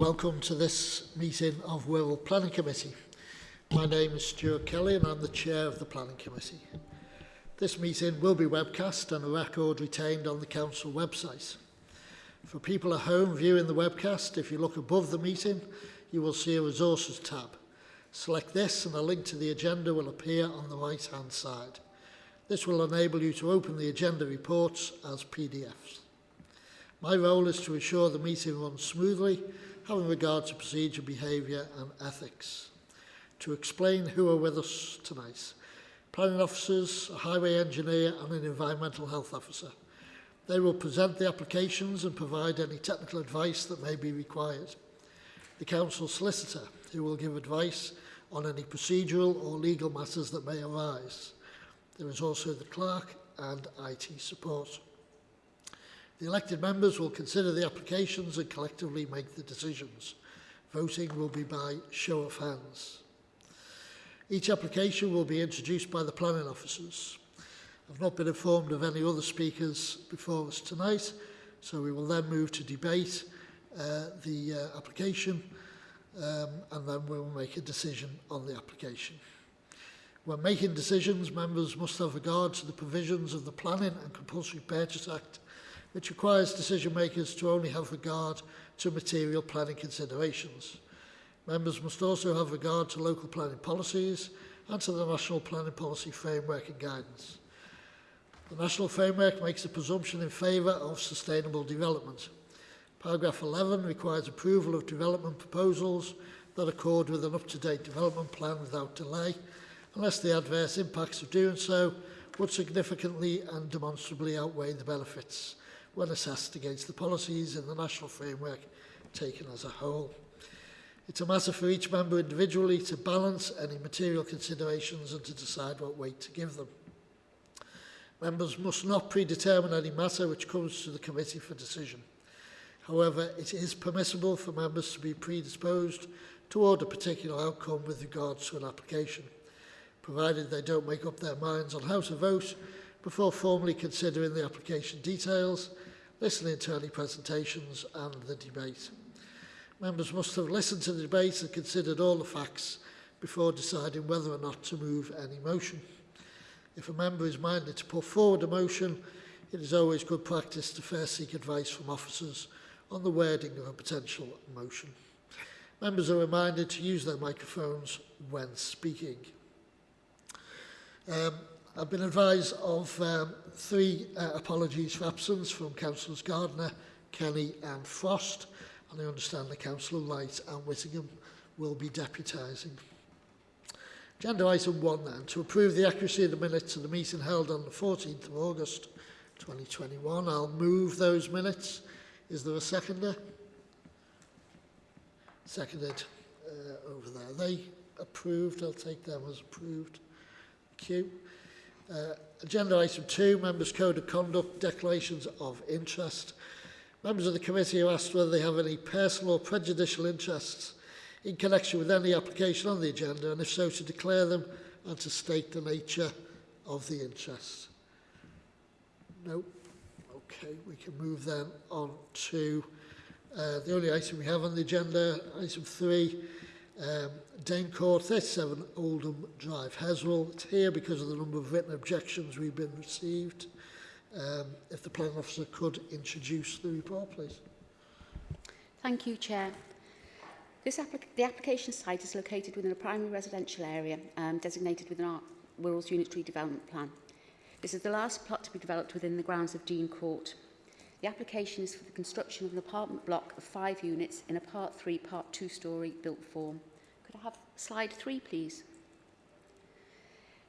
Welcome to this meeting of Wirral Planning Committee. My name is Stuart Kelly and I'm the Chair of the Planning Committee. This meeting will be webcast and a record retained on the Council website. For people at home viewing the webcast, if you look above the meeting, you will see a resources tab. Select this and a link to the agenda will appear on the right hand side. This will enable you to open the agenda reports as PDFs. My role is to ensure the meeting runs smoothly, having regard to procedure, behaviour and ethics. To explain who are with us tonight, planning officers, a highway engineer and an environmental health officer. They will present the applications and provide any technical advice that may be required. The council solicitor, who will give advice on any procedural or legal matters that may arise. There is also the clerk and IT support. The elected members will consider the applications and collectively make the decisions. Voting will be by show of hands. Each application will be introduced by the planning officers. I've not been informed of any other speakers before us tonight, so we will then move to debate uh, the uh, application um, and then we will make a decision on the application. When making decisions, members must have regard to the provisions of the Planning and Compulsory Purchase Act, which requires decision makers to only have regard to material planning considerations. Members must also have regard to local planning policies and to the National Planning Policy Framework and Guidance. The national framework makes a presumption in favour of sustainable development. Paragraph 11 requires approval of development proposals that accord with an up-to-date development plan without delay, unless the adverse impacts of doing so would significantly and demonstrably outweigh the benefits when assessed against the policies in the national framework taken as a whole. It's a matter for each member individually to balance any material considerations and to decide what weight to give them. Members must not predetermine any matter which comes to the committee for decision. However, it is permissible for members to be predisposed toward a particular outcome with regards to an application, provided they don't make up their minds on how to vote before formally considering the application details, listening to any presentations and the debate. Members must have listened to the debate and considered all the facts before deciding whether or not to move any motion. If a member is minded to put forward a motion, it is always good practice to first seek advice from officers on the wording of a potential motion. Members are reminded to use their microphones when speaking. Um, I've been advised of um, three uh, apologies for absence from Councillors Gardner, Kenny and Frost, and I understand the Councillor Wright and Whittingham will be deputising. Agenda item 1 then, to approve the accuracy of the minutes of the meeting held on the 14th of August 2021. I'll move those minutes. Is there a seconder? Seconded uh, over there. Are they approved? I'll take them as approved. Thank you. Uh, agenda item 2, Members' Code of Conduct, Declarations of Interest. Members of the committee are asked whether they have any personal or prejudicial interests in connection with any application on the agenda, and if so, to declare them and to state the nature of the interest. No. Okay, we can move then on to uh, the only item we have on the agenda, item 3, um, Dane Court, 37 Oldham Drive, Heswall. It's here because of the number of written objections we've been received. Um, if the planning officer could introduce the report, please. Thank you, Chair. This applic the application site is located within a primary residential area um, designated within our Wirral's Unitary Development Plan. This is the last plot to be developed within the grounds of Dean Court. The application is for the construction of an apartment block of five units in a part three, part two story built form. Could I have slide three, please?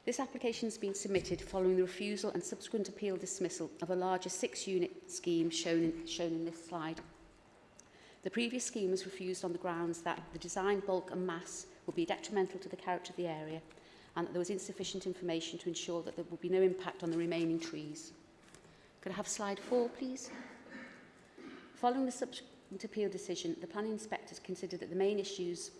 This application has been submitted following the refusal and subsequent appeal dismissal of a larger six-unit scheme shown in, shown in this slide. The previous scheme was refused on the grounds that the design bulk and mass would be detrimental to the character of the area and that there was insufficient information to ensure that there would be no impact on the remaining trees. Could I have slide four, please? Following the subsequent appeal decision, the planning inspectors considered that the main issues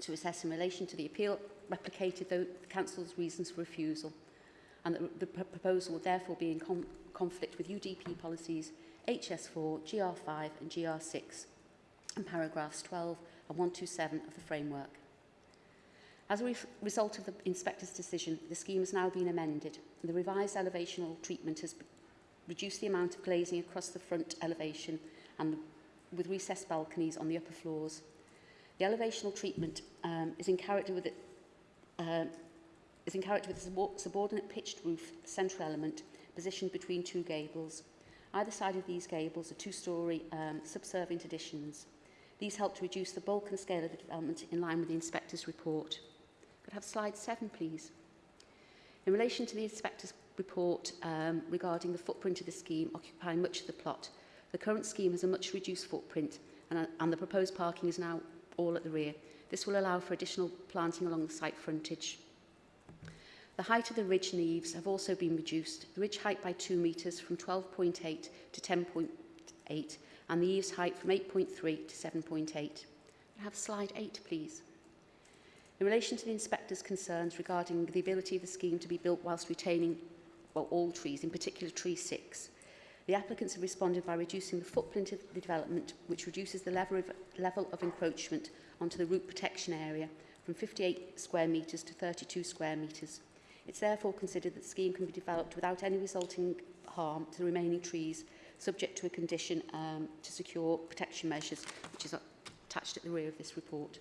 to assess in relation to the appeal replicated the council's reasons for refusal and that the proposal would therefore be in com conflict with UDP policies HS4, GR5 and GR6 and paragraphs 12 and 127 of the framework. As a re result of the inspector's decision, the scheme has now been amended and the revised elevational treatment has reduced the amount of glazing across the front elevation and the, with recessed balconies on the upper floors. The elevational treatment um, is in character with it, uh, is in character with the subordinate pitched roof central element positioned between two gables. Either side of these gables are two-storey um, subservient additions. These help to reduce the bulk and scale of the development in line with the inspector's report. Could I have slide seven, please. In relation to the inspector's report um, regarding the footprint of the scheme occupying much of the plot, the current scheme has a much reduced footprint and, uh, and the proposed parking is now all at the rear. This will allow for additional planting along the site frontage. The height of the ridge and the eaves have also been reduced, the ridge height by 2 metres from 12.8 to 10.8 and the eaves height from 8.3 to 7.8. Have slide 8 please. In relation to the inspector's concerns regarding the ability of the scheme to be built whilst retaining well, all trees, in particular tree 6, The applicants have responded by reducing the footprint of the development, which reduces the level of, level of encroachment onto the root protection area from 58 square metres to 32 square metres. It's therefore considered that the scheme can be developed without any resulting harm to the remaining trees, subject to a condition um, to secure protection measures, which is attached at the rear of this report.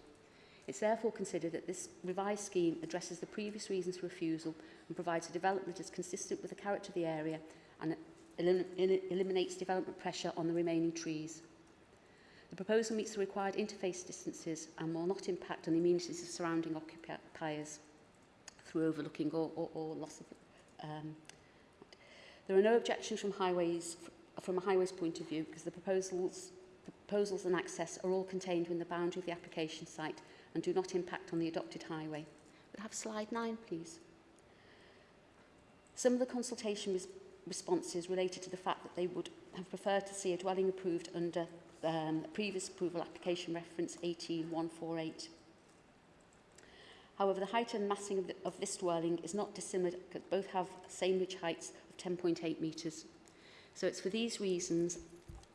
It's therefore considered that this revised scheme addresses the previous reasons for refusal and provides a development that is consistent with the character of the area and elim eliminates development pressure on the remaining trees. The proposal meets the required interface distances and will not impact on the amenities of surrounding occupiers through overlooking or, or, or loss of... Um, there are no objections from highways from a highways point of view because the proposals, the proposals and access are all contained within the boundary of the application site and do not impact on the adopted highway. We'll have slide 9, please. Some of the consultation res responses related to the fact that they would have preferred to see a dwelling approved under um, previous approval application reference 18148. However, the height and massing of, the, of this dwelling is not dissimilar because both have same ridge heights of 10.8 metres. So it's for these reasons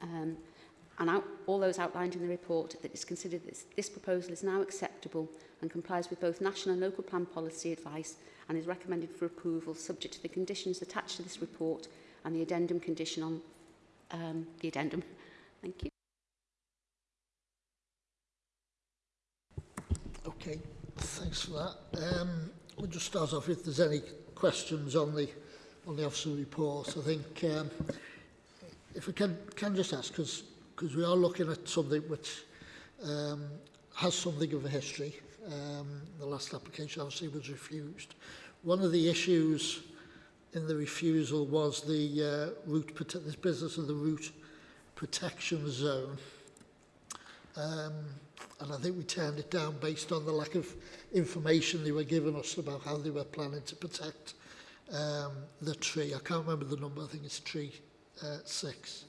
um, and out, all those outlined in the report that it's considered this, this proposal is now acceptable and complies with both national and local plan policy advice and is recommended for approval subject to the conditions attached to this report and the addendum condition on um, the addendum. Thank you. Okay, thanks for that. Um, we'll just start off if there's any questions on the on the officer report. I think um, if we can can just ask because because we are looking at something which um, has something of a history. Um, the last application obviously was refused. One of the issues in the refusal was the uh, root this business of the root protection zone. Um, and I think we turned it down based on the lack of information they were giving us about how they were planning to protect um, the tree. I can't remember the number, I think it's tree uh, six.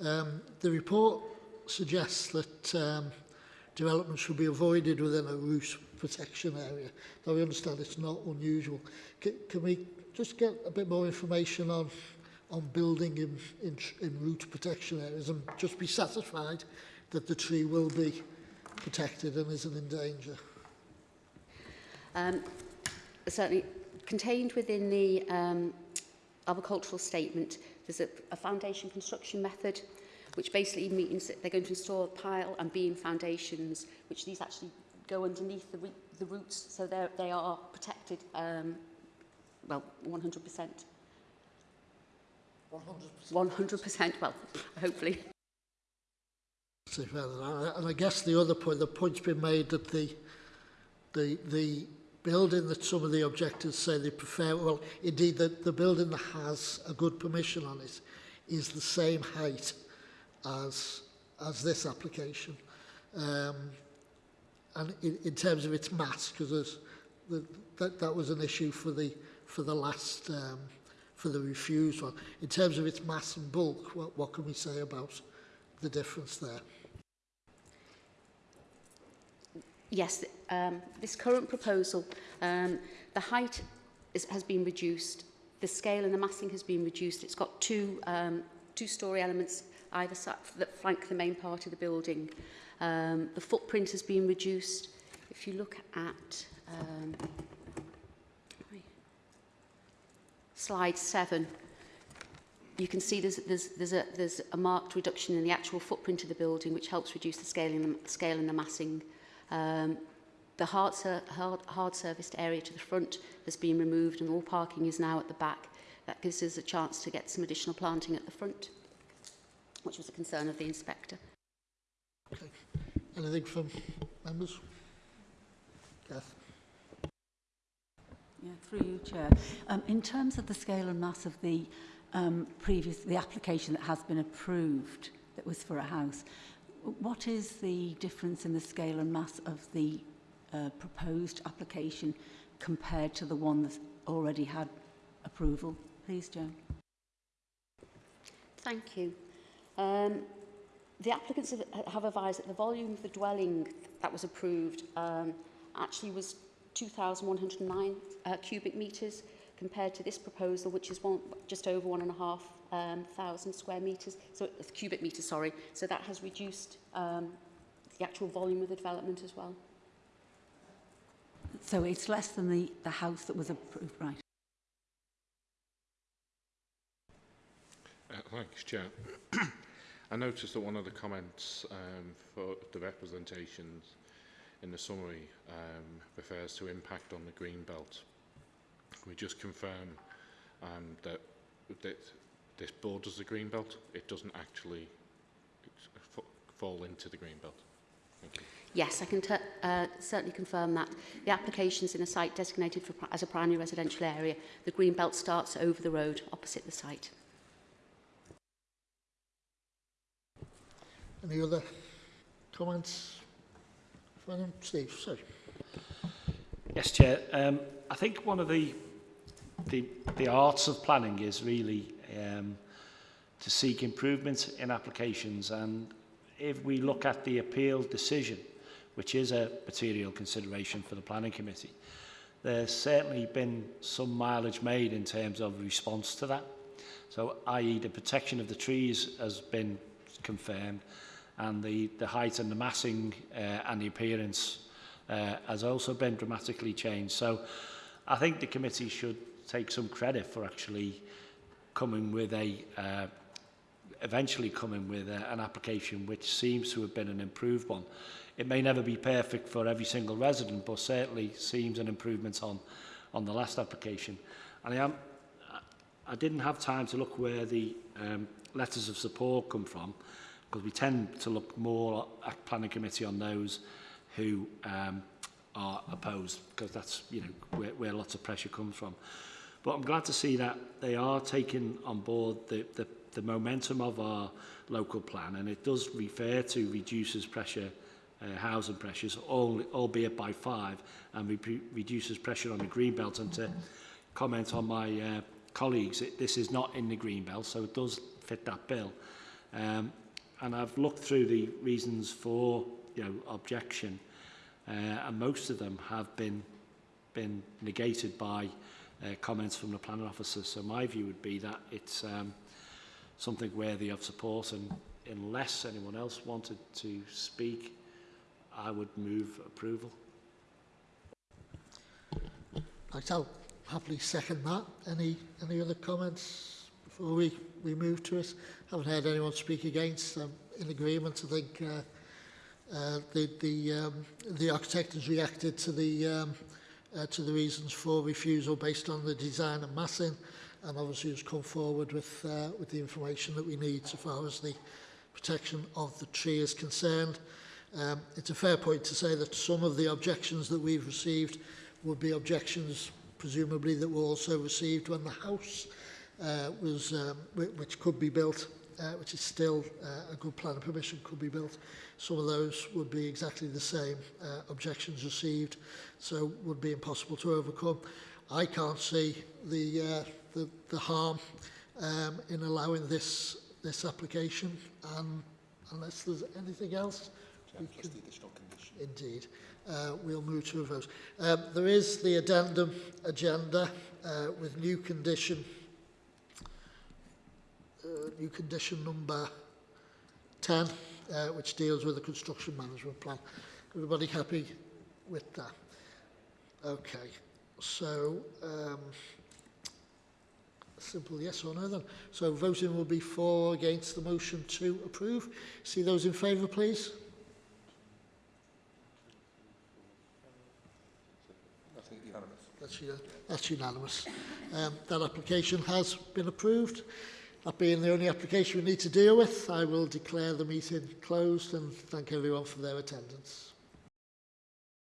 Um, the report suggests that um, development should be avoided within a roof protection area. Now, we understand it's not unusual. C can we just get a bit more information on on building in, in, in root protection areas and just be satisfied that the tree will be protected and isn't in danger? Um, certainly contained within the um, agricultural statement There's a, a foundation construction method which basically means that they're going to install pile and beam foundations, which these actually go underneath the, the roots, so they are protected, um, well, 100%. 100%? 100%, well, hopefully. And I guess the other point, the point's been made that the, the, the building that some of the objectors say they prefer, well, indeed, the, the building that has a good permission on it is the same height as, as this application. Um, and in, in terms of its mass, because that, that was an issue for the, for the last, um, for the refused one. In terms of its mass and bulk, what, what can we say about the difference there? Yes, Um, this current proposal, um, the height is, has been reduced, the scale and the massing has been reduced. It's got two um, two-storey elements either side that flank the main part of the building. Um, the footprint has been reduced. If you look at um, slide seven, you can see there's, there's, there's, a, there's a marked reduction in the actual footprint of the building, which helps reduce the scaling, the scale and the massing. Um, the hard, ser hard, hard serviced area to the front has been removed and all parking is now at the back. That gives us a chance to get some additional planting at the front, which was a concern of the inspector. Okay. Anything from members? Kath? Yeah, through you, Chair. Um, in terms of the scale and mass of the um, previous, the application that has been approved, that was for a house, what is the difference in the scale and mass of the proposed application compared to the one that's already had approval? Please, Joan. Thank you. Um, the applicants have, advised that the volume of the dwelling that was approved um, actually was 2,109 uh, cubic metres compared to this proposal, which is one, just over one and a half um, thousand square metres, so cubic metres, sorry. So that has reduced um, the actual volume of the development as well. So it's less than the, the house that was approved, right? Uh, thanks, Chair. I noticed that one of the comments um, for the representations in the summary um, refers to impact on the green belt. Can we just confirm um, that, that this borders the green belt? It doesn't actually uh, fall into the green belt. Thank you. Yes, I can uh, certainly confirm that. The application's in a site designated for, as a primary residential area. The green belt starts over the road opposite the site. Any other comments? From Steve, sorry. Yes, Chair. Um, I think one of the, the, the arts of planning is really um, to seek improvements in applications and if we look at the appeal decision, which is a material consideration for the Planning Committee, there's certainly been some mileage made in terms of response to that. So, i.e. the protection of the trees has been confirmed and the, the height and the massing uh, and the appearance uh, has also been dramatically changed. So I think the committee should take some credit for actually coming with a uh, eventually coming with a, an application which seems to have been an improved one. It may never be perfect for every single resident, but certainly seems an improvement on, on the last application. And I, am, I didn't have time to look where the um, letters of support come from, because we tend to look more at planning committee on those who um, are opposed, because that's you know where, where lots of pressure comes from. But I'm glad to see that they are taking on board the, the the momentum of our local plan, and it does refer to reduces pressure, uh, housing pressures, all, albeit by five, and re reduces pressure on the green belt. And to comment on my uh, colleagues, it, this is not in the green belt, so it does fit that bill. Um, and I've looked through the reasons for you know, objection, uh, and most of them have been been negated by uh, comments from the planning officer. So my view would be that it's um, something worthy of support and unless anyone else wanted to speak I would move approval Right, I'll happily second that. Any any other comments before we, we move to it? Haven't heard anyone speak against. I'm in agreement. I think uh, uh, the the um, the architect has reacted to the um, uh, to the reasons for refusal based on the design and massing, and obviously has come forward with uh, with the information that we need so far as the protection of the tree is concerned. Um, it's a fair point to say that some of the objections that we've received would be objections presumably that were also received when the house uh, was um, which could be built uh, which is still uh, a good plan of permission could be built some of those would be exactly the same uh, objections received so would be impossible to overcome I can't see the uh, the, the harm um, in allowing this this application and unless there's anything else we can, indeed uh, we'll move to a vote. Um, there is the addendum agenda uh, with new condition, uh, new condition number 10, uh, which deals with the construction management plan. Everybody happy with that? Okay, so um, simple yes or no then. So voting will be for or against the motion to approve. See those in favour, please. That's, uni- that's unanimous. Um, that application has been approved. That being the only application we need to deal with, I will declare the meeting closed and thank everyone for their attendance.